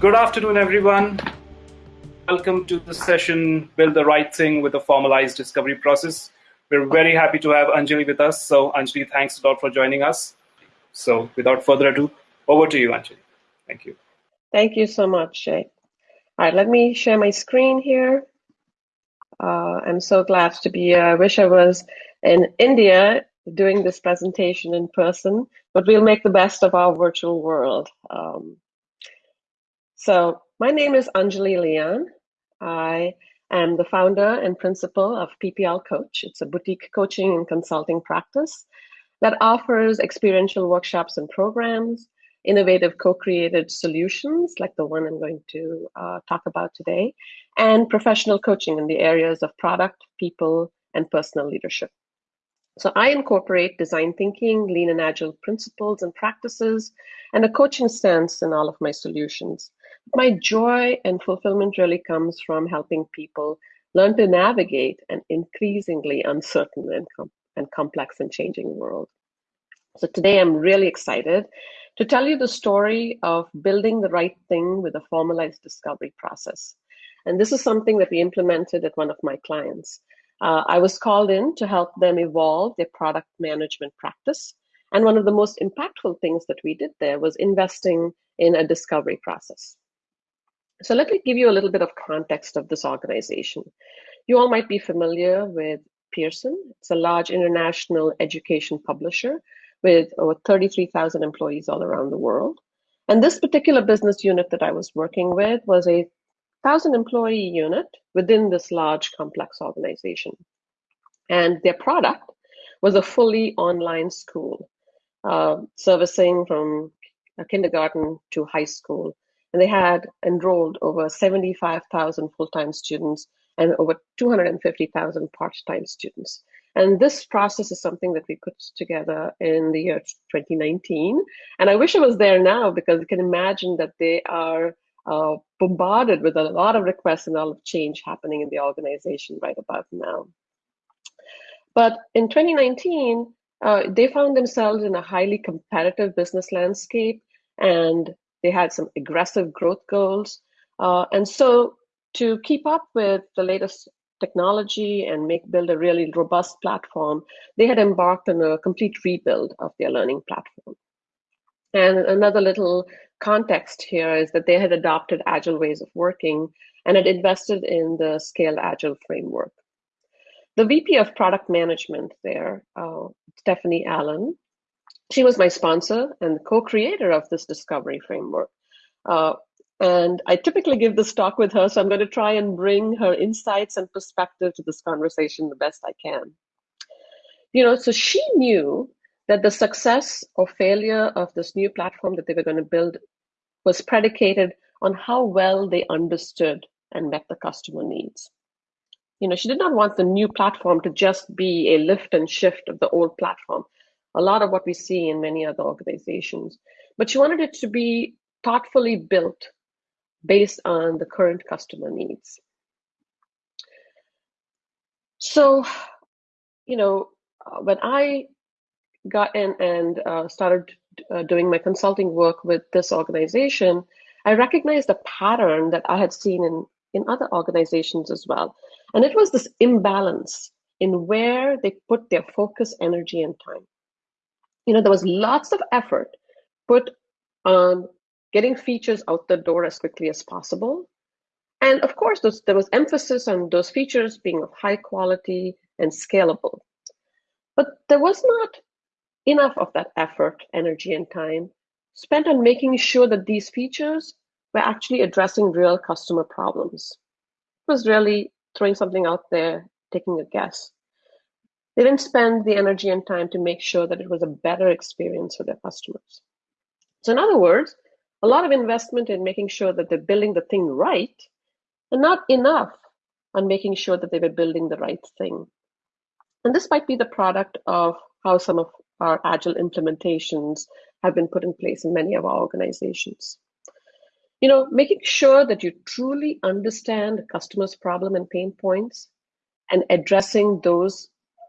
Good afternoon, everyone. Welcome to the session, Build the Right Thing with a Formalized Discovery Process. We're very happy to have Anjali with us. So Anjali, thanks a lot for joining us. So without further ado, over to you, Anjali. Thank you. Thank you so much, Shay. All right, let me share my screen here. Uh, I'm so glad to be here. I wish I was in India doing this presentation in person, but we'll make the best of our virtual world. Um, so my name is Anjali Leon. I am the founder and principal of PPL Coach. It's a boutique coaching and consulting practice that offers experiential workshops and programs, innovative co-created solutions like the one I'm going to uh, talk about today, and professional coaching in the areas of product, people, and personal leadership. So I incorporate design thinking, lean and agile principles and practices, and a coaching stance in all of my solutions. My joy and fulfillment really comes from helping people learn to navigate an increasingly uncertain and, com and complex and changing world. So today I'm really excited to tell you the story of building the right thing with a formalized discovery process. And this is something that we implemented at one of my clients. Uh, I was called in to help them evolve their product management practice. And one of the most impactful things that we did there was investing in a discovery process. So let me give you a little bit of context of this organization. You all might be familiar with Pearson. It's a large international education publisher with over 33,000 employees all around the world. And this particular business unit that I was working with was a 1,000 employee unit within this large complex organization. And their product was a fully online school, uh, servicing from kindergarten to high school. And they had enrolled over 75,000 full-time students and over 250,000 part-time students. And this process is something that we put together in the year 2019. And I wish I was there now because you can imagine that they are uh, bombarded with a lot of requests and a lot of change happening in the organization right about now. But in 2019, uh, they found themselves in a highly competitive business landscape and they had some aggressive growth goals. Uh, and so to keep up with the latest technology and make build a really robust platform, they had embarked on a complete rebuild of their learning platform. And another little context here is that they had adopted agile ways of working and had invested in the Scaled Agile framework. The VP of product management there, uh, Stephanie Allen, she was my sponsor and co-creator of this discovery framework. Uh, and I typically give this talk with her, so I'm going to try and bring her insights and perspective to this conversation the best I can. You know, so she knew that the success or failure of this new platform that they were going to build was predicated on how well they understood and met the customer needs. You know, she did not want the new platform to just be a lift and shift of the old platform, a lot of what we see in many other organizations. But she wanted it to be thoughtfully built based on the current customer needs. So, you know, uh, when I got in and uh, started uh, doing my consulting work with this organization, I recognized a pattern that I had seen in, in other organizations as well. And it was this imbalance in where they put their focus, energy, and time. You know, there was lots of effort put on getting features out the door as quickly as possible. And of course, those, there was emphasis on those features being of high quality and scalable. But there was not enough of that effort, energy, and time spent on making sure that these features were actually addressing real customer problems. It was really throwing something out there, taking a guess. They didn't spend the energy and time to make sure that it was a better experience for their customers. So in other words, a lot of investment in making sure that they're building the thing right, and not enough on making sure that they were building the right thing. And this might be the product of how some of our agile implementations have been put in place in many of our organizations. You know, making sure that you truly understand the customer's problem and pain points and addressing those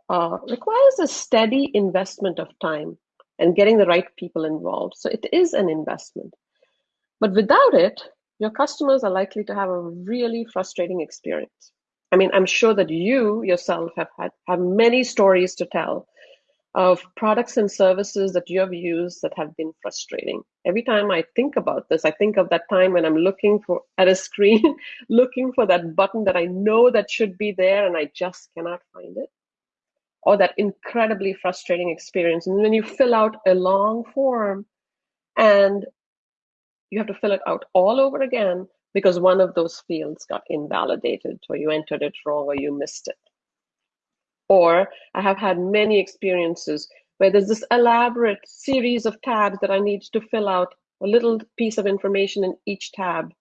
uh, requires a steady investment of time and getting the right people involved. So it is an investment. But without it, your customers are likely to have a really frustrating experience. I mean, I'm sure that you yourself have had have many stories to tell of products and services that you have used that have been frustrating. Every time I think about this, I think of that time when I'm looking for at a screen, looking for that button that I know that should be there and I just cannot find it. Or that incredibly frustrating experience. And then you fill out a long form and you have to fill it out all over again because one of those fields got invalidated or you entered it wrong or you missed it. Or I have had many experiences where there's this elaborate series of tabs that I need to fill out a little piece of information in each tab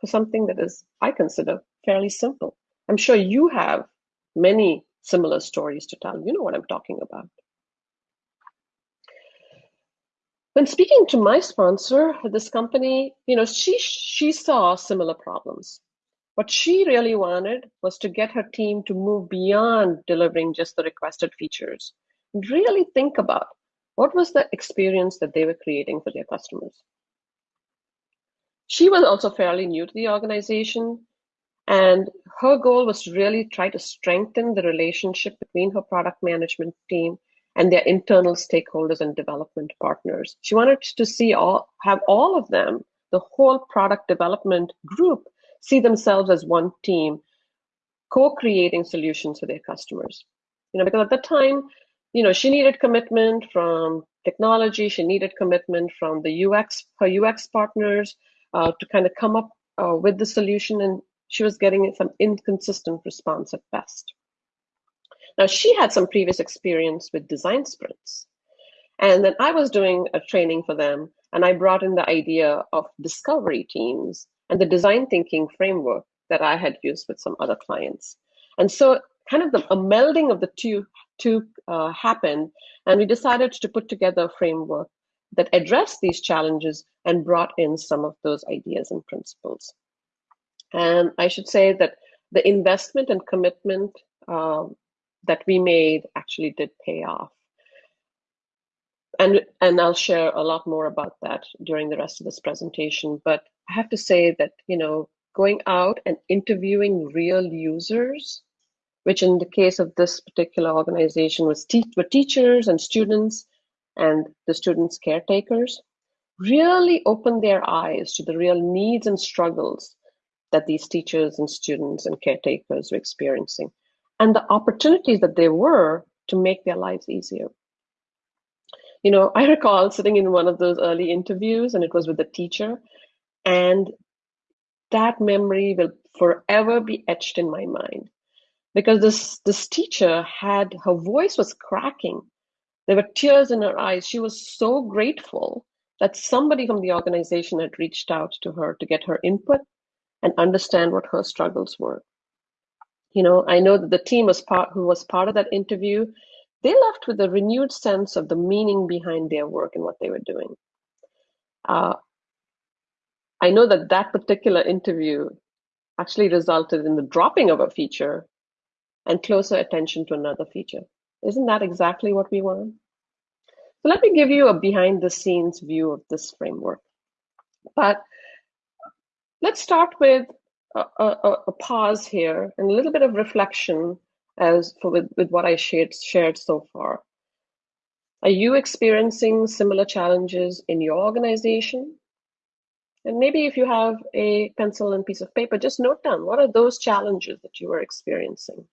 for something that is, I consider, fairly simple. I'm sure you have many similar stories to tell. You know what I'm talking about. When speaking to my sponsor, this company, you know, she she saw similar problems. What she really wanted was to get her team to move beyond delivering just the requested features and really think about what was the experience that they were creating for their customers. She was also fairly new to the organization, and her goal was to really try to strengthen the relationship between her product management team and their internal stakeholders and development partners. She wanted to see all have all of them, the whole product development group, see themselves as one team, co-creating solutions for their customers. You know, because at the time, you know, she needed commitment from technology, she needed commitment from the UX, her UX partners uh, to kind of come up uh, with the solution, and she was getting some inconsistent response at best. Now, she had some previous experience with design sprints. And then I was doing a training for them, and I brought in the idea of discovery teams and the design thinking framework that I had used with some other clients. And so kind of the, a melding of the two, two uh, happened, and we decided to put together a framework that addressed these challenges and brought in some of those ideas and principles. And I should say that the investment and commitment um, that we made actually did pay off. And, and I'll share a lot more about that during the rest of this presentation. But I have to say that, you know, going out and interviewing real users, which in the case of this particular organization was te were teachers and students and the students' caretakers, really opened their eyes to the real needs and struggles that these teachers and students and caretakers were experiencing and the opportunities that there were to make their lives easier. You know, I recall sitting in one of those early interviews and it was with a teacher and that memory will forever be etched in my mind because this this teacher had her voice was cracking there were tears in her eyes she was so grateful that somebody from the organization had reached out to her to get her input and understand what her struggles were you know i know that the team was part who was part of that interview they left with a renewed sense of the meaning behind their work and what they were doing uh, I know that that particular interview actually resulted in the dropping of a feature and closer attention to another feature. Isn't that exactly what we want? So let me give you a behind the scenes view of this framework. But let's start with a, a, a pause here and a little bit of reflection as for with, with what I shared, shared so far. Are you experiencing similar challenges in your organization? And maybe if you have a pencil and piece of paper, just note down what are those challenges that you are experiencing.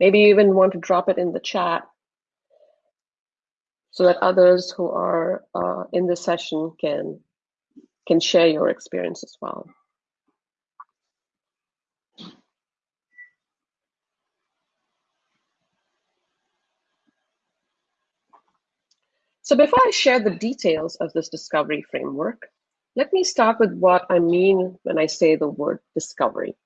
Maybe you even want to drop it in the chat so that others who are uh, in the session can can share your experience as well. So before I share the details of this discovery framework, let me start with what I mean when I say the word discovery.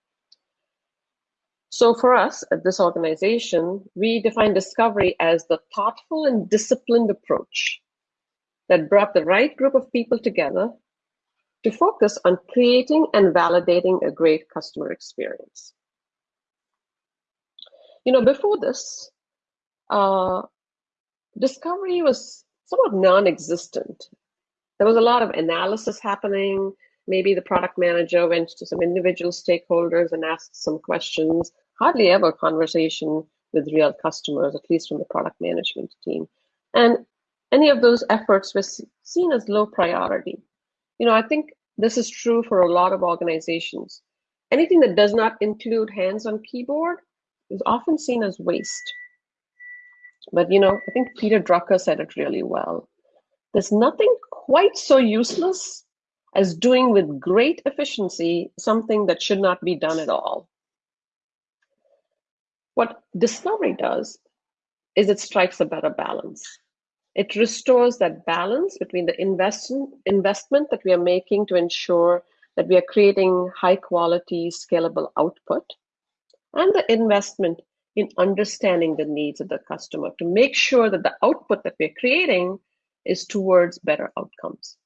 So for us at this organization, we define discovery as the thoughtful and disciplined approach that brought the right group of people together to focus on creating and validating a great customer experience. You know, before this, uh, discovery was somewhat non-existent there was a lot of analysis happening. Maybe the product manager went to some individual stakeholders and asked some questions. Hardly ever conversation with real customers, at least from the product management team. And any of those efforts were seen as low priority. You know, I think this is true for a lot of organizations. Anything that does not include hands on keyboard is often seen as waste. But you know, I think Peter Drucker said it really well. There's nothing quite so useless as doing with great efficiency something that should not be done at all. What discovery does is it strikes a better balance. It restores that balance between the investment, that we are making to ensure that we are creating high quality, scalable output, and the investment in understanding the needs of the customer to make sure that the output that we're creating is towards better outcomes.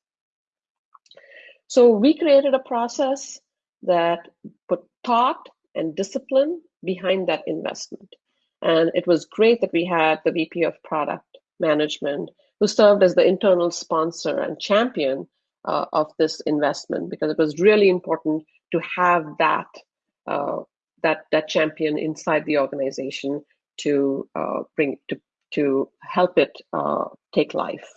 So we created a process that put thought and discipline behind that investment. And it was great that we had the VP of product management who served as the internal sponsor and champion uh, of this investment because it was really important to have that uh, that that champion inside the organization to uh, bring to to help it uh, take life.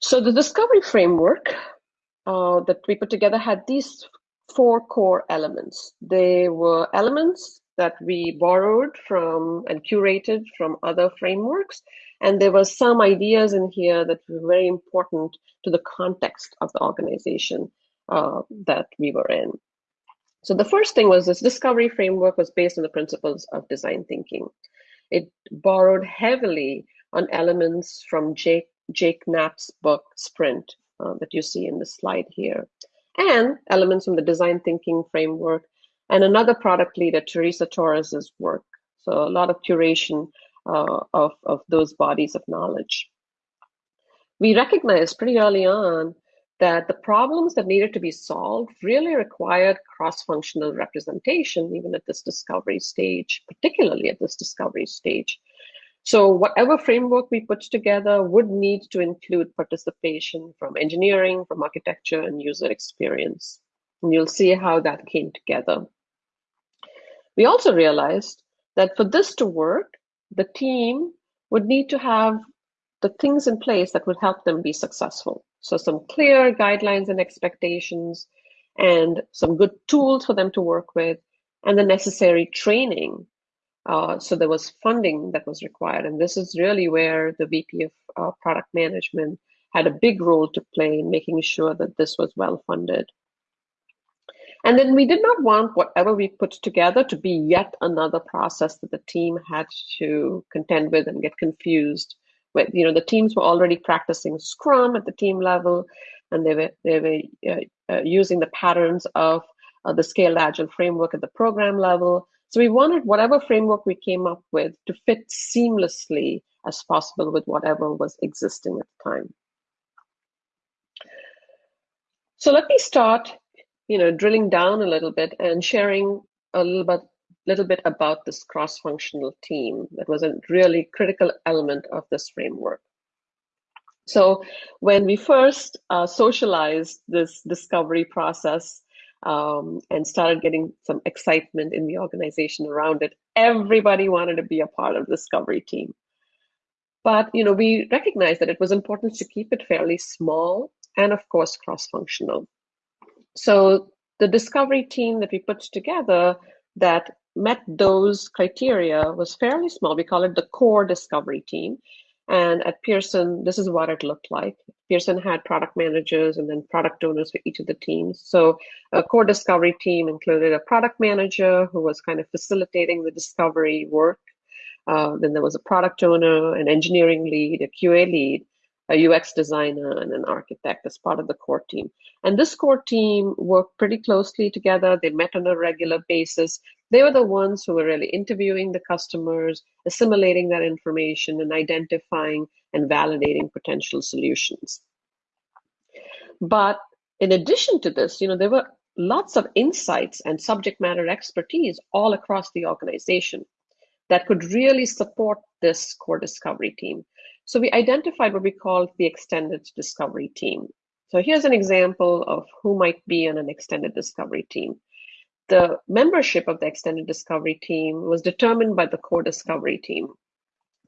So the discovery framework uh, that we put together had these four core elements. They were elements that we borrowed from and curated from other frameworks. And there were some ideas in here that were very important to the context of the organization uh, that we were in. So the first thing was this discovery framework was based on the principles of design thinking. It borrowed heavily on elements from Jake, Jake Knapp's book, Sprint, uh, that you see in the slide here, and elements from the design thinking framework and another product leader, Teresa Torres's work. So a lot of curation uh, of, of those bodies of knowledge. We recognized pretty early on that the problems that needed to be solved really required cross-functional representation, even at this discovery stage, particularly at this discovery stage. So whatever framework we put together would need to include participation from engineering, from architecture, and user experience. And you'll see how that came together. We also realized that for this to work, the team would need to have the things in place that would help them be successful. So some clear guidelines and expectations and some good tools for them to work with and the necessary training. Uh, so there was funding that was required. And this is really where the VP of uh, product management had a big role to play in making sure that this was well funded. And then we did not want whatever we put together to be yet another process that the team had to contend with and get confused with. You know, the teams were already practicing Scrum at the team level, and they were they were uh, uh, using the patterns of uh, the Scaled Agile framework at the program level. So we wanted whatever framework we came up with to fit seamlessly as possible with whatever was existing at the time. So let me start you know, drilling down a little bit and sharing a little bit, little bit about this cross-functional team that was a really critical element of this framework. So when we first uh, socialized this discovery process um, and started getting some excitement in the organization around it, everybody wanted to be a part of the discovery team. But you know, we recognized that it was important to keep it fairly small and of course cross-functional. So the discovery team that we put together that met those criteria was fairly small. We call it the core discovery team. And at Pearson, this is what it looked like. Pearson had product managers and then product owners for each of the teams. So a core discovery team included a product manager who was kind of facilitating the discovery work. Uh, then there was a product owner, an engineering lead, a QA lead, a UX designer, and an architect as part of the core team. And this core team worked pretty closely together. They met on a regular basis. They were the ones who were really interviewing the customers, assimilating that information, and identifying and validating potential solutions. But in addition to this, you know, there were lots of insights and subject matter expertise all across the organization that could really support this core discovery team. So we identified what we called the extended discovery team. So here's an example of who might be on an extended discovery team. The membership of the extended discovery team was determined by the core discovery team.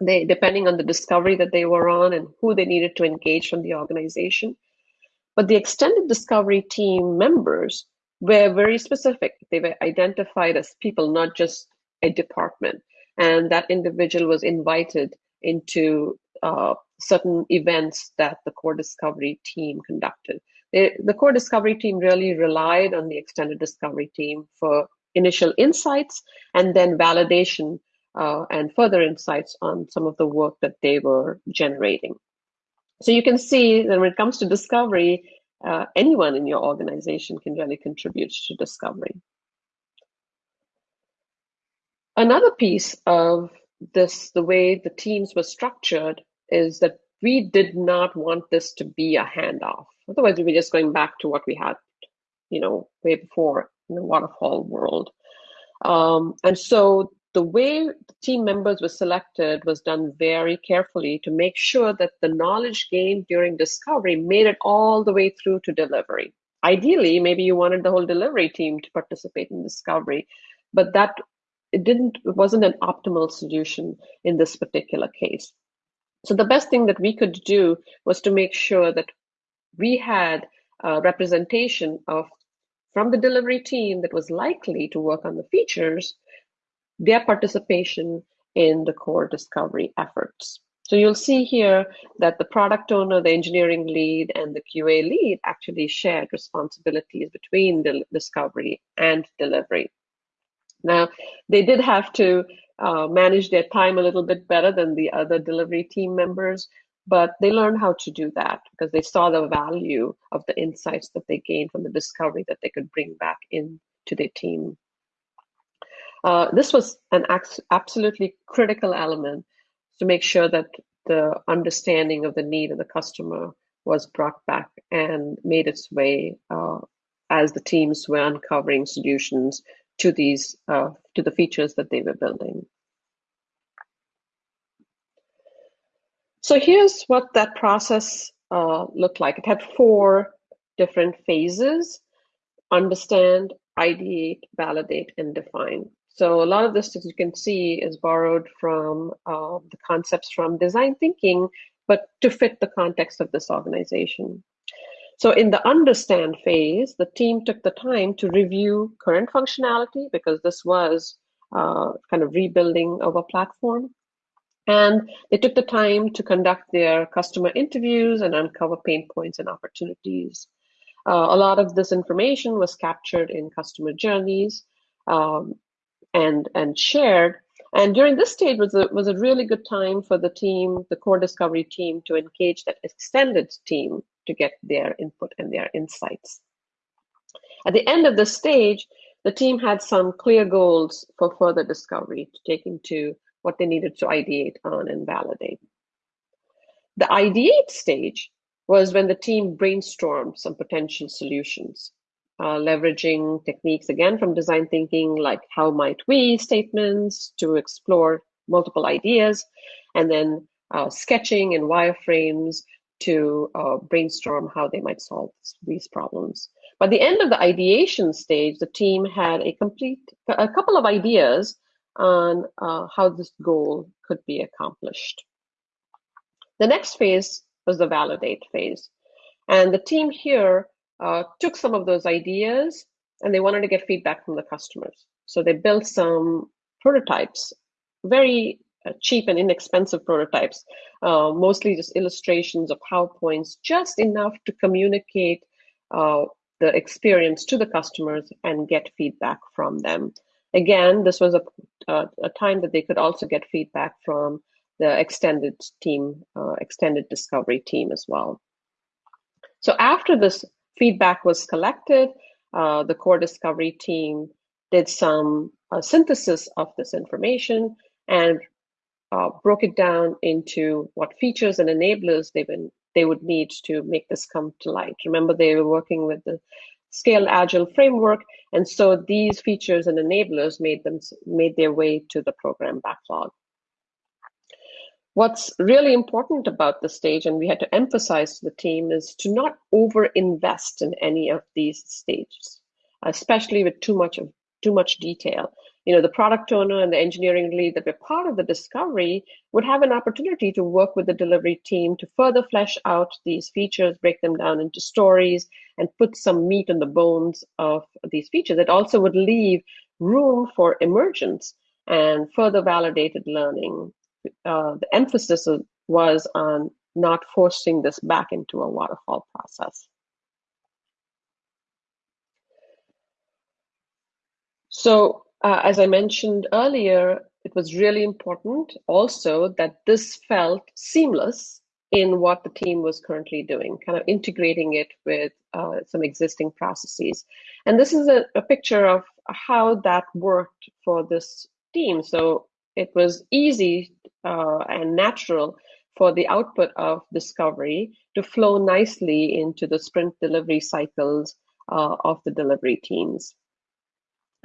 They, depending on the discovery that they were on and who they needed to engage from the organization. But the extended discovery team members were very specific. They were identified as people, not just a department. And that individual was invited into uh, certain events that the core discovery team conducted. the core discovery team really relied on the extended discovery team for initial insights and then validation uh, and further insights on some of the work that they were generating. So you can see that when it comes to discovery, uh, anyone in your organization can really contribute to discovery. Another piece of this, the way the teams were structured, is that we did not want this to be a handoff. Otherwise, we were just going back to what we had, you know, way before in the waterfall world. Um, and so the way the team members were selected was done very carefully to make sure that the knowledge gained during discovery made it all the way through to delivery. Ideally, maybe you wanted the whole delivery team to participate in discovery, but that it didn't it wasn't an optimal solution in this particular case. So the best thing that we could do was to make sure that we had a representation of from the delivery team that was likely to work on the features their participation in the core discovery efforts. So you'll see here that the product owner, the engineering lead, and the QA lead actually shared responsibilities between the discovery and delivery. Now, they did have to uh, manage their time a little bit better than the other delivery team members, but they learned how to do that because they saw the value of the insights that they gained from the discovery that they could bring back into their team. Uh, this was an absolutely critical element to make sure that the understanding of the need of the customer was brought back and made its way uh, as the teams were uncovering solutions to these uh, to the features that they were building. So here's what that process uh, looked like. It had four different phases: understand, ideate, validate, and define. So a lot of this, as you can see, is borrowed from uh, the concepts from design thinking, but to fit the context of this organization. So in the understand phase, the team took the time to review current functionality because this was uh, kind of rebuilding of a platform. And they took the time to conduct their customer interviews and uncover pain points and opportunities. Uh, a lot of this information was captured in customer journeys. Um, and and shared. And during this stage was a was a really good time for the team, the core discovery team, to engage that extended team to get their input and their insights. At the end of the stage, the team had some clear goals for further discovery to take into what they needed to ideate on and validate. The ideate stage was when the team brainstormed some potential solutions uh, leveraging techniques again from design thinking, like how might we statements to explore multiple ideas, and then uh, sketching and wireframes to uh, brainstorm how they might solve these problems. By the end of the ideation stage, the team had a complete, a couple of ideas on uh, how this goal could be accomplished. The next phase was the validate phase. And the team here uh, took some of those ideas and they wanted to get feedback from the customers. So they built some prototypes, very cheap and inexpensive prototypes, uh, mostly just illustrations of PowerPoints, just enough to communicate uh, the experience to the customers and get feedback from them. Again, this was a, a, a time that they could also get feedback from the extended team, uh, extended discovery team as well. So after this feedback was collected. Uh, the core discovery team did some uh, synthesis of this information and uh, broke it down into what features and enablers they would, they would need to make this come to light. Remember, they were working with the Scaled Agile framework, and so these features and enablers made them made their way to the program backlog. What's really important about the stage, and we had to emphasize to the team, is to not over-invest in any of these stages, especially with too much of too much detail. You know, the product owner and the engineering lead that were part of the discovery would have an opportunity to work with the delivery team to further flesh out these features, break them down into stories, and put some meat on the bones of these features. It also would leave room for emergence and further validated learning uh, the emphasis was on not forcing this back into a waterfall process. So uh, as I mentioned earlier, it was really important also that this felt seamless in what the team was currently doing, kind of integrating it with uh, some existing processes. And this is a, a picture of how that worked for this team. So it was easy uh, and natural for the output of discovery to flow nicely into the sprint delivery cycles uh, of the delivery teams.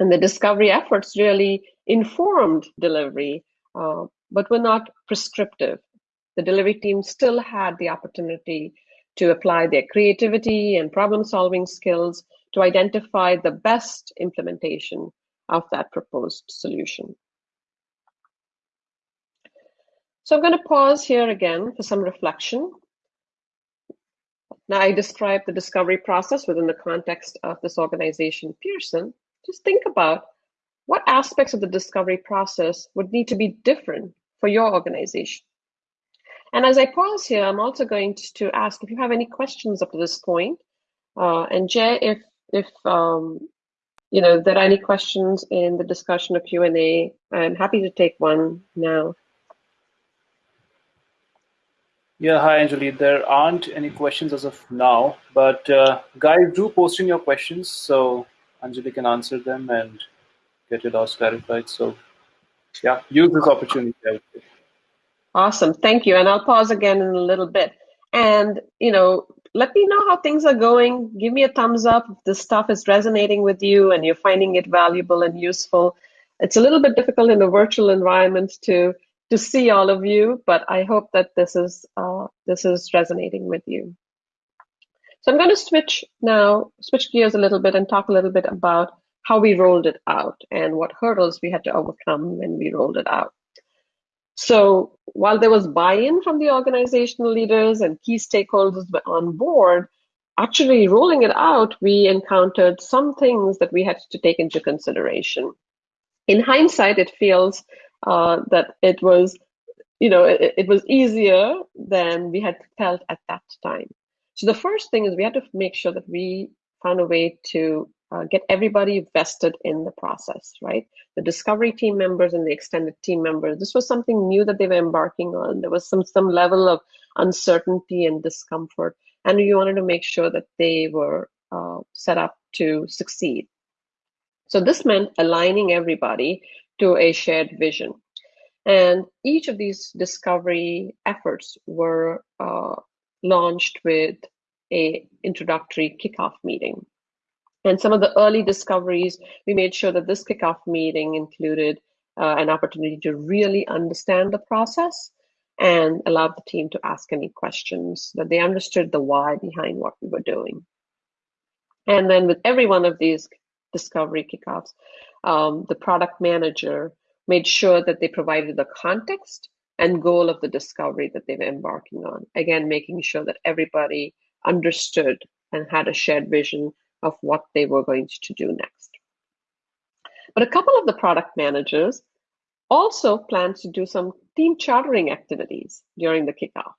And the discovery efforts really informed delivery, uh, but were not prescriptive. The delivery team still had the opportunity to apply their creativity and problem solving skills to identify the best implementation of that proposed solution. So I'm going to pause here again for some reflection. Now I described the discovery process within the context of this organization, Pearson. Just think about what aspects of the discovery process would need to be different for your organization. And as I pause here, I'm also going to ask if you have any questions up to this point. Uh, and Jay, if if um, you know there are any questions in the discussion or Q and A, I'm happy to take one now. Yeah, hi Anjali. There aren't any questions as of now, but uh, guys, do posting your questions so Anjali can answer them and get your doubts clarified. So, yeah, use this opportunity. Awesome, thank you. And I'll pause again in a little bit. And you know, let me know how things are going. Give me a thumbs up if this stuff is resonating with you and you're finding it valuable and useful. It's a little bit difficult in a virtual environment to to see all of you, but I hope that this is uh, this is resonating with you. So I'm going to switch now, switch gears a little bit and talk a little bit about how we rolled it out and what hurdles we had to overcome when we rolled it out. So while there was buy-in from the organizational leaders and key stakeholders on board, actually rolling it out, we encountered some things that we had to take into consideration. In hindsight, it feels uh, that it was, you know, it, it was easier than we had felt at that time. So the first thing is we had to make sure that we found a way to uh, get everybody vested in the process, right? The discovery team members and the extended team members. This was something new that they were embarking on. There was some some level of uncertainty and discomfort, and we wanted to make sure that they were uh, set up to succeed. So this meant aligning everybody to a shared vision. And each of these discovery efforts were uh, launched with a introductory kickoff meeting. And some of the early discoveries, we made sure that this kickoff meeting included uh, an opportunity to really understand the process and allowed the team to ask any questions, that they understood the why behind what we were doing. And then with every one of these discovery kickoffs, um, the product manager made sure that they provided the context and goal of the discovery that they were embarking on. Again, making sure that everybody understood and had a shared vision of what they were going to do next. But a couple of the product managers also planned to do some team chartering activities during the kickoff.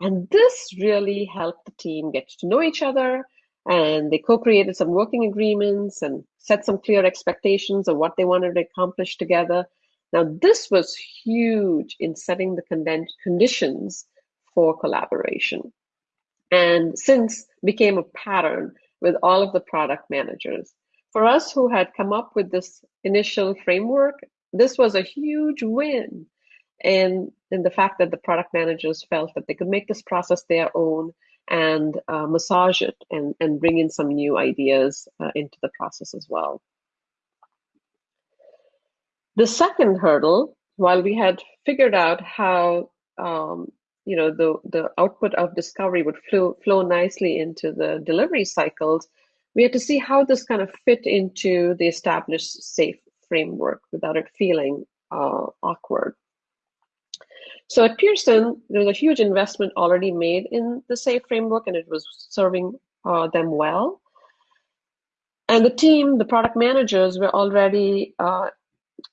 And this really helped the team get to know each other and they co-created some working agreements and set some clear expectations of what they wanted to accomplish together. Now, this was huge in setting the conditions for collaboration. And since became a pattern with all of the product managers. For us who had come up with this initial framework, this was a huge win. And, in the fact that the product managers felt that they could make this process their own and uh, massage it and, and bring in some new ideas uh, into the process as well. The second hurdle, while we had figured out how um, you know the the output of discovery would flow flow nicely into the delivery cycles, we had to see how this kind of fit into the established SAFe framework without it feeling uh, awkward. So at Pearson, there was a huge investment already made in the SAFe framework, and it was serving uh, them well. And the team, the product managers, were already uh,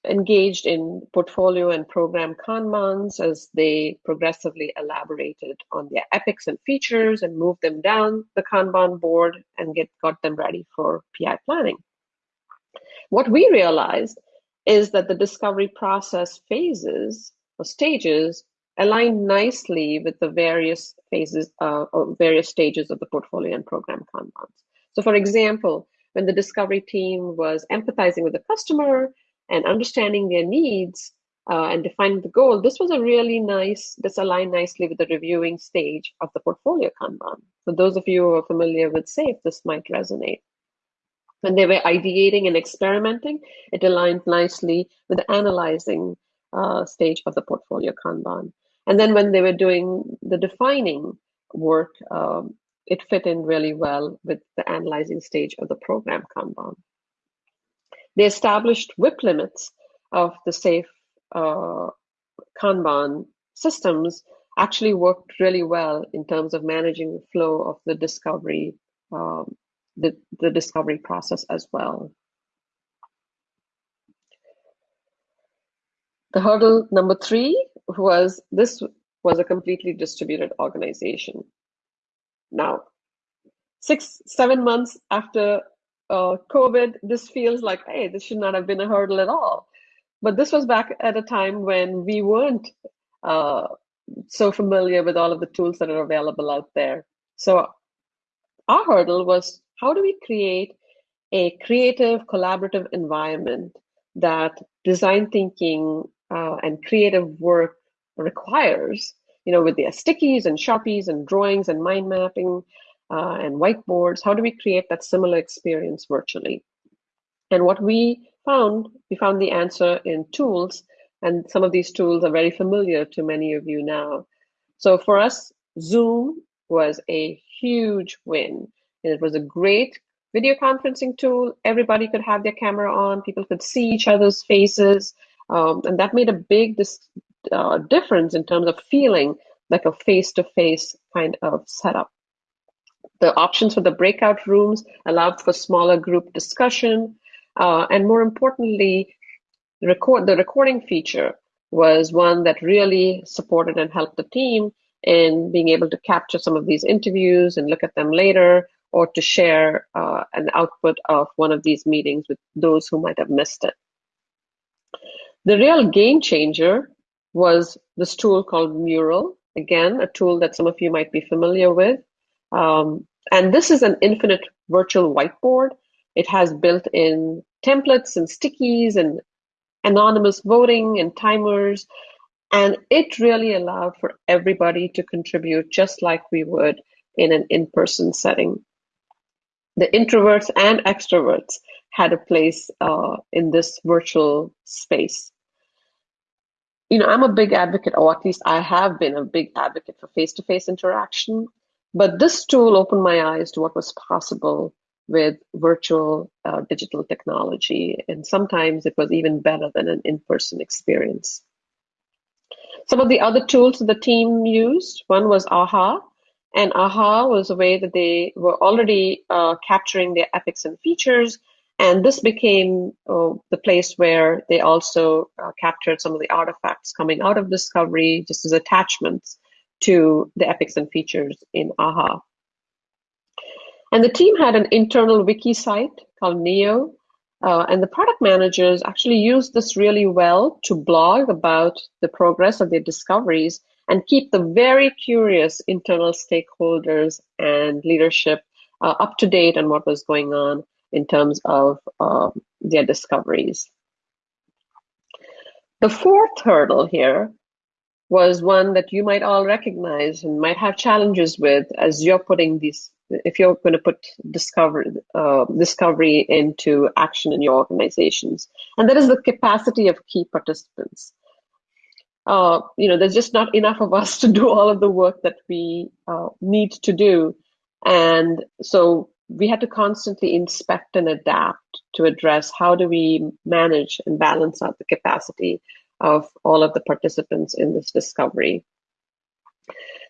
engaged in portfolio and program kanbans as they progressively elaborated on their epics and features and moved them down the kanban board and get got them ready for PI planning. What we realized is that the discovery process phases or stages align nicely with the various phases uh, or various stages of the portfolio and program kanbans. So for example, when the discovery team was empathizing with the customer and understanding their needs uh, and defining the goal, this was a really nice, this aligned nicely with the reviewing stage of the portfolio Kanban. For those of you who are familiar with SAFe, this might resonate. When they were ideating and experimenting, it aligned nicely with the analyzing uh, stage of the portfolio Kanban. And then when they were doing the defining work, um, it fit in really well with the analyzing stage of the program Kanban. The established WIP limits of the SAFe uh, Kanban systems actually worked really well in terms of managing the flow of the discovery, um, the, the discovery process as well. The hurdle number three was this was a completely distributed organization. Now, six, seven months after uh, COVID, this feels like, hey, this should not have been a hurdle at all. But this was back at a time when we weren't uh, so familiar with all of the tools that are available out there. So our hurdle was how do we create a creative, collaborative environment that design thinking uh, and creative work requires, you know, with the stickies and sharpies and drawings and mind mapping, uh, and whiteboards. How do we create that similar experience virtually? And what we found, we found the answer in tools, and some of these tools are very familiar to many of you now. So for us, Zoom was a huge win. And it was a great video conferencing tool. Everybody could have their camera on, people could see each other's faces. Um, and that made a big uh, difference in terms of feeling like a face to face kind of setup. The options for the breakout rooms allowed for smaller group discussion. Uh, and more importantly, record the recording feature was one that really supported and helped the team in being able to capture some of these interviews and look at them later or to share uh, an output of one of these meetings with those who might have missed it. The real game changer was this tool called Mural. Again, a tool that some of you might be familiar with. Um, and this is an infinite virtual whiteboard. It has built-in templates and stickies and anonymous voting and timers. And it really allowed for everybody to contribute just like we would in an in-person setting. The introverts and extroverts had a place uh, in this virtual space. You know, I'm a big advocate, or at least I have been a big advocate for face-to-face interaction. But this tool opened my eyes to what was possible with virtual uh, digital technology. And sometimes it was even better than an in person experience. Some of the other tools the team used one was AHA. And AHA was a way that they were already uh, capturing their epics and features. And this became uh, the place where they also uh, captured some of the artifacts coming out of Discovery just as attachments to the epics and features in AHA. And the team had an internal wiki site called Neo, uh, and the product managers actually used this really well to blog about the progress of their discoveries and keep the very curious internal stakeholders and leadership uh, up to date on what was going on in terms of uh, their discoveries. The fourth hurdle here was one that you might all recognize and might have challenges with as you're putting these if you're going to put discovery uh, discovery into action in your organizations. And that is the capacity of key participants. Uh, you know, there's just not enough of us to do all of the work that we uh, need to do. And so we had to constantly inspect and adapt to address how do we manage and balance out the capacity of all of the participants in this discovery.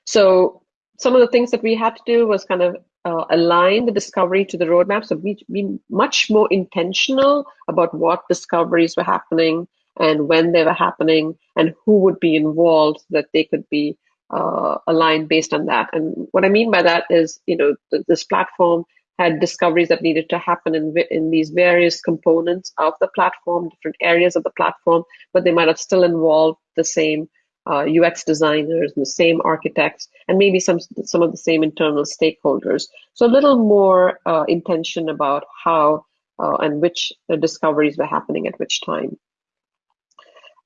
So some of the things that we had to do was kind of uh, align the discovery to the roadmap. So be, be much more intentional about what discoveries were happening and when they were happening and who would be involved so that they could be uh, aligned based on that. And what I mean by that is, you know, th- this platform had discoveries that needed to happen in, in these various components of the platform, different areas of the platform, but they might have still involved the same uh, UX designers and the same architects, and maybe some some of the same internal stakeholders. So a little more uh, intention about how uh, and which discoveries were happening at which time.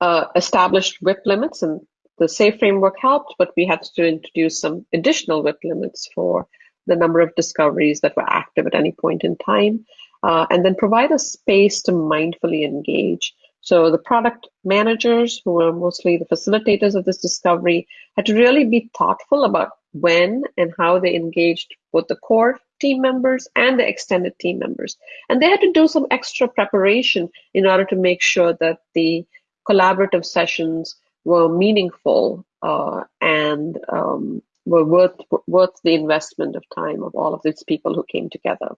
Uh, established WIP limits, and the SAFe framework helped, but we had to introduce some additional WIP limits for the number of discoveries that were active at any point in time, uh, and then provide a space to mindfully engage. So the product managers, who were mostly the facilitators of this discovery, had to really be thoughtful about when and how they engaged both the core team members and the extended team members. And they had to do some extra preparation in order to make sure that the collaborative sessions were meaningful uh, and um, were worth worth the investment of time of all of these people who came together.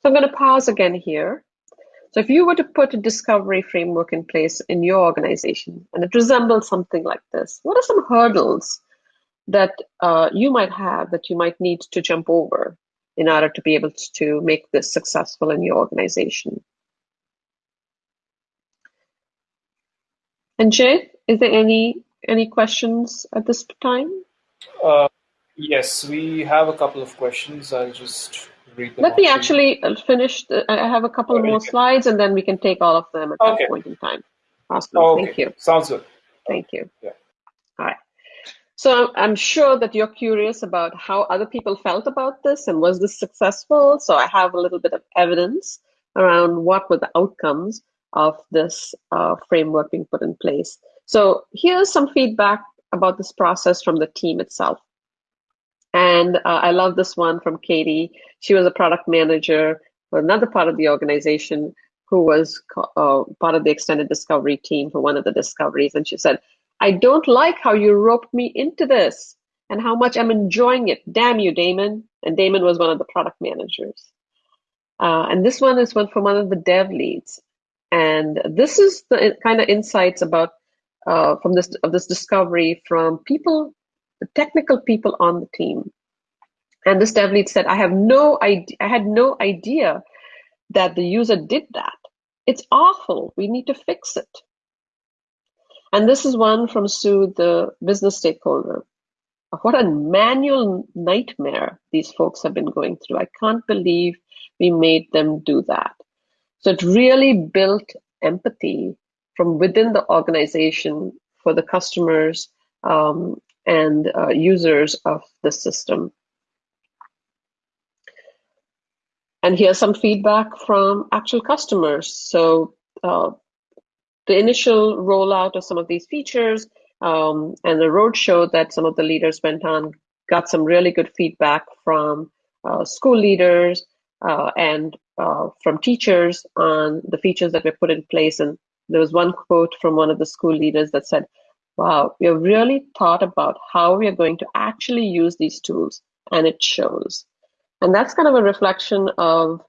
So I'm going to pause again here. So if you were to put a discovery framework in place in your organization and it resembles something like this, what are some hurdles that uh, you might have that you might need to jump over in order to be able to make this successful in your organization? And Jay, is there any any questions at this time? Uh, yes, we have a couple of questions. I'll just read them. Let me actually uh, finish. The, I have a couple more slides, and then we can take all of them at okay. that point in time. Awesome. Okay. Thank you. Sounds good. Thank you. Yeah. All right. So I'm sure that you're curious about how other people felt about this and was this successful. So I have a little bit of evidence around what were the outcomes of this uh, framework being put in place. So here's some feedback about this process from the team itself. And uh, I love this one from Katie. She was a product manager for another part of the organization who was uh, part of the extended discovery team for one of the discoveries. And she said, I don't like how you roped me into this and how much I'm enjoying it. Damn you, Damon. And Damon was one of the product managers. Uh, and this one is one from one of the dev leads. And this is the kind of insights about uh, from this of this discovery from people, the technical people on the team. And this dev lead said, "I have no idea. I had no idea that the user did that. It's awful. We need to fix it." And this is one from Sue, the business stakeholder. What a manual nightmare these folks have been going through. I can't believe we made them do that. So it really built empathy from within the organization for the customers um, and uh, users of the system. And here's some feedback from actual customers. So uh, the initial rollout of some of these features um, and the roadshow that some of the leaders went on got some really good feedback from uh, school leaders uh, and uh, from teachers on the features that were put in place. And there was one quote from one of the school leaders that said, Wow, we have really thought about how we are going to actually use these tools, and it shows. And that's kind of a reflection of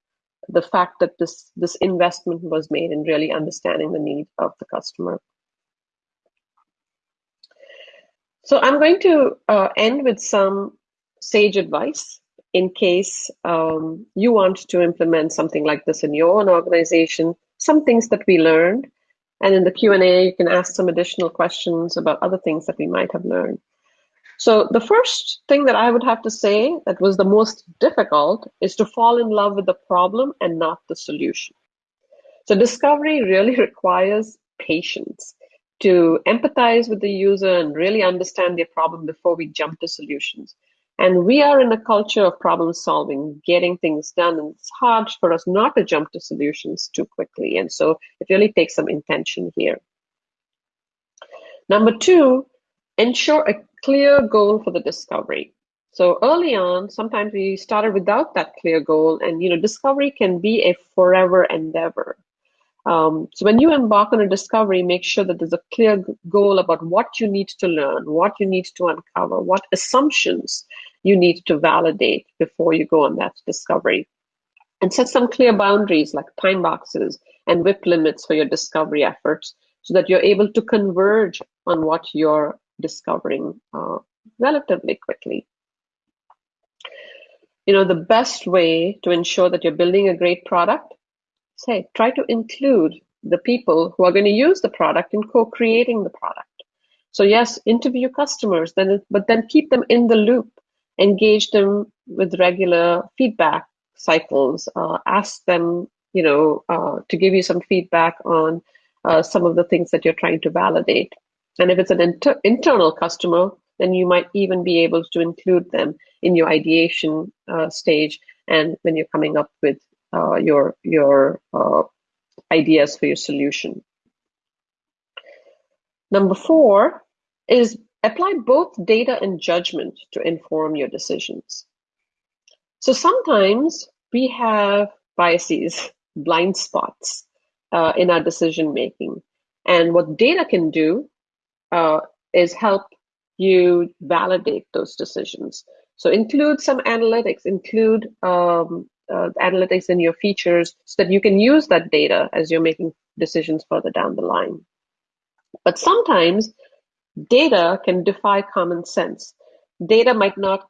the fact that this, this investment was made in really understanding the need of the customer. So I'm going to uh, end with some sage advice in case um, you want to implement something like this in your own organization, some things that we learned. And in the Q&A, you can ask some additional questions about other things that we might have learned. So the first thing that I would have to say that was the most difficult is to fall in love with the problem and not the solution. So discovery really requires patience to empathize with the user and really understand their problem before we jump to solutions. And we are in a culture of problem solving, getting things done, and it's hard for us not to jump to solutions too quickly. And so it really takes some intention here. Number two, ensure a clear goal for the discovery. So early on, sometimes we started without that clear goal, and you know, discovery can be a forever endeavor. Um, so when you embark on a discovery, make sure that there's a clear goal about what you need to learn, what you need to uncover, what assumptions you need to validate before you go on that discovery. And set some clear boundaries like time boxes and WIP limits for your discovery efforts so that you're able to converge on what you're discovering uh, relatively quickly. You know, the best way to ensure that you're building a great product say, try to include the people who are going to use the product in co-creating the product. So yes, interview customers, then but then keep them in the loop, engage them with regular feedback cycles, uh, ask them, you know, uh, to give you some feedback on uh, some of the things that you're trying to validate. And if it's an inter internal customer, then you might even be able to include them in your ideation uh, stage and when you're coming up with your your uh, ideas for your solution. Number four is apply both data and judgment to inform your decisions. So sometimes we have biases, blind spots uh, in our decision making. And what data can do uh, is help you validate those decisions. So include some analytics, include um, uh, analytics in your features so that you can use that data as you're making decisions further down the line. But sometimes data can defy common sense. Data might not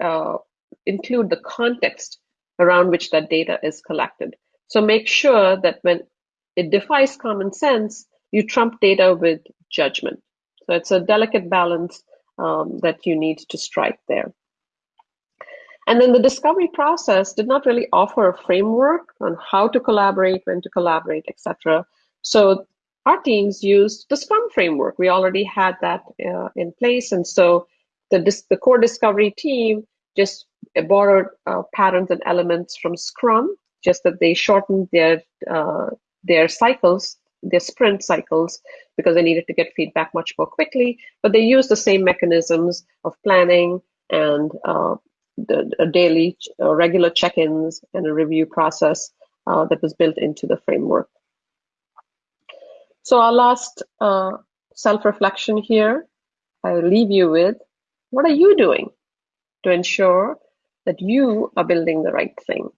uh, include the context around which that data is collected. So make sure that when it defies common sense, you trump data with judgment. So it's a delicate balance um, that you need to strike there. And then the discovery process did not really offer a framework on how to collaborate, when to collaborate, etc. So our teams used the Scrum framework. We already had that uh, in place. And so the, the core discovery team just borrowed uh, patterns and elements from Scrum, just that they shortened their, uh, their cycles, their sprint cycles, because they needed to get feedback much more quickly. But they used the same mechanisms of planning and uh, the, daily uh, regular check-ins and a review process uh, that was built into the framework. So our last uh, self-reflection here, I leave you with, what are you doing to ensure that you are building the right thing?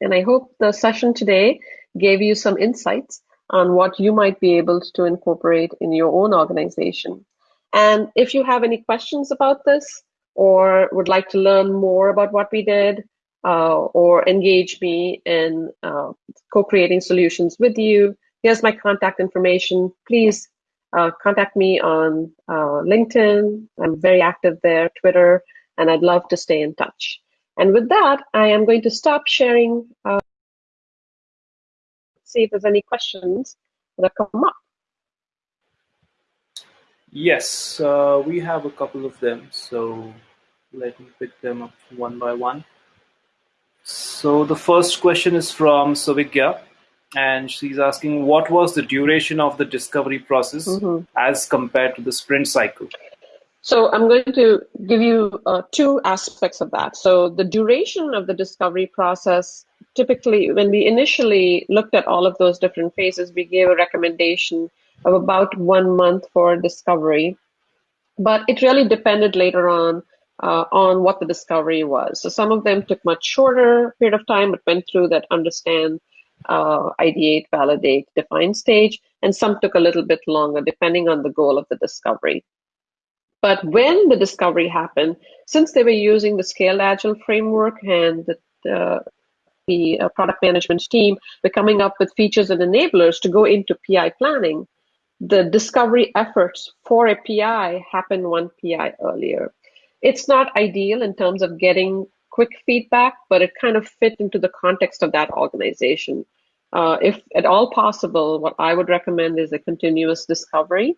And I hope the session today gave you some insights on what you might be able to incorporate in your own organization. And if you have any questions about this, or would like to learn more about what we did uh, or engage me in uh, co-creating solutions with you, here's my contact information. Please uh, contact me on uh, LinkedIn. I'm very active there, Twitter, and I'd love to stay in touch. And with that, I am going to stop sharing, uh, see if there's any questions that come up. Yes, uh, we have a couple of them, so let me pick them up one by one. So the first question is from Suvigya, and she's asking what was the duration of the discovery process mm-hmm. as compared to the sprint cycle? So I'm going to give you uh, two aspects of that. So the duration of the discovery process, typically when we initially looked at all of those different phases, we gave a recommendation of about one month for discovery. But it really depended later on uh, on what the discovery was. So some of them took much shorter period of time, but went through that understand, uh, ideate, validate, define stage, and some took a little bit longer, depending on the goal of the discovery. But when the discovery happened, since they were using the scaled agile framework and the, uh, the uh, product management team were coming up with features and enablers to go into PI planning, the discovery efforts for a PI happened one PI earlier. It's not ideal in terms of getting quick feedback, but it kind of fit into the context of that organization. Uh, if at all possible, what I would recommend is a continuous discovery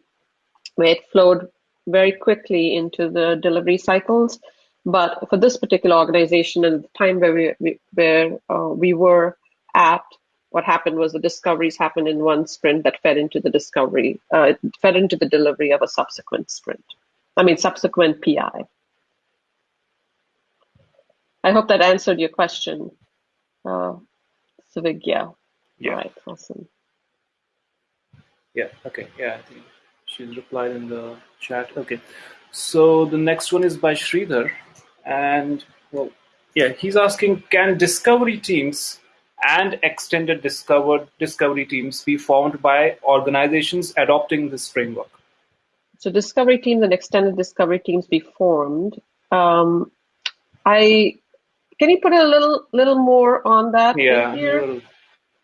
where it flowed very quickly into the delivery cycles. But for this particular organization and the time where we where uh, we were at, what happened was the discoveries happened in one sprint that fed into the discovery, uh, fed into the delivery of a subsequent sprint. I mean, subsequent PI. I hope that answered your question, uh, Suvigya. Yeah. All right, awesome. Yeah, okay. Yeah, I think she's replied in the chat. Okay. So the next one is by Sridhar. And, well, yeah, he's asking Can discovery teams and extended discovered discovery teams be formed by organizations adopting this framework? So discovery teams and extended discovery teams be formed. Um, I can you put a little little more on that Yeah. here?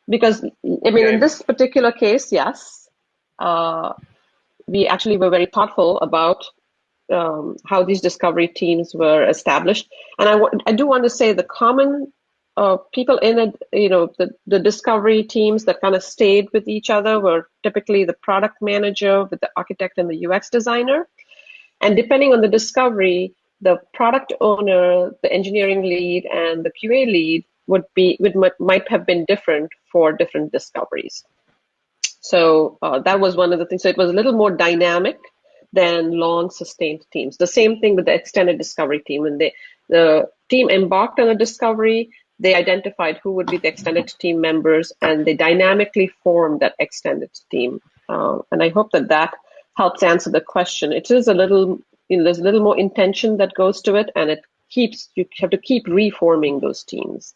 Because I mean, in this particular case, yes, uh, we actually were very thoughtful about um, how these discovery teams were established. And I, I do want to say the common uh, people in it, you know, the, the discovery teams that kind of stayed with each other were typically the product manager with the architect and the UX designer. And depending on the discovery, the product owner, the engineering lead, and the QA lead would be would might, have been different for different discoveries. So uh, that was one of the things. So it was a little more dynamic than long sustained teams. The same thing with the extended discovery team. When they the team embarked on a discovery, they identified who would be the extended team members, and they dynamically formed that extended team. Uh, and I hope that that helps answer the question. It is a little, you know, there's a little more intention that goes to it, and it keeps you have to keep reforming those teams.